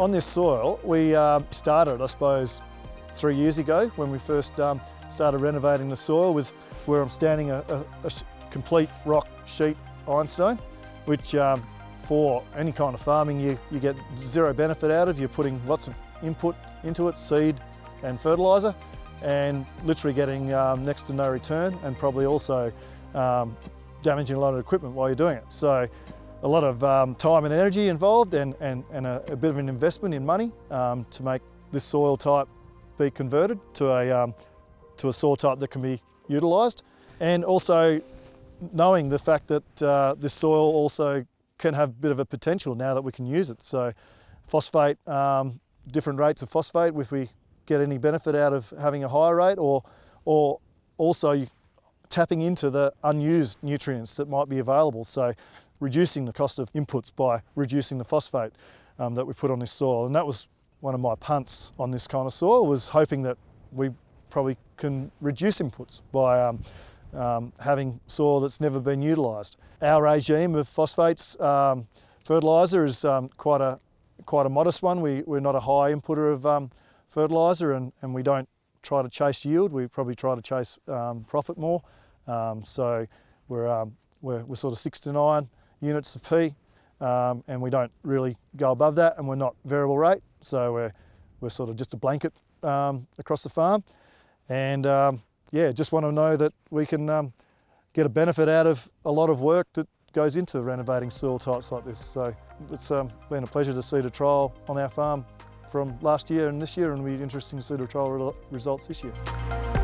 On this soil, we uh, started, I suppose, three years ago when we first um, started renovating the soil with where I'm standing a, a, a complete rock sheet ironstone, which um, for any kind of farming you, you get zero benefit out of. You're putting lots of input into it, seed and fertiliser, and literally getting um, next to no return and probably also um, damaging a lot of equipment while you're doing it. So a lot of um, time and energy involved and, and, and a, a, bit of an investment in money um, to make this soil type be converted to a, um, to a soil type that can be utilised. And also knowing the fact that uh, this soil also can have a bit of a potential now that we can use it. So phosphate, um, different rates of phosphate, if we get any benefit out of having a higher rate or, or also tapping into the unused nutrients that might be available. So reducing the cost of inputs by reducing the phosphate um, that we put on this soil. And that was one of my punts on this kind of soil was hoping that we probably can reduce inputs by um, um, having soil that's never been utilised. Our regime of phosphates um, fertiliser is um, quite a quite a modest one. We, we're not a high inputter of um, fertiliser and, and we don't try to chase yield. We probably try to chase profit more. so we're, we're, we're sort of six to nine units of P um, and we don't really go above that and we're not variable rate so we're, we're sort of just a blanket um, across the farm and um, yeah just want to know that we can um, get a benefit out of a lot of work that goes into renovating soil types like this so it's um, been a pleasure to see the trial on our farm from last year and this year and it'll be interesting to see the trial results this year.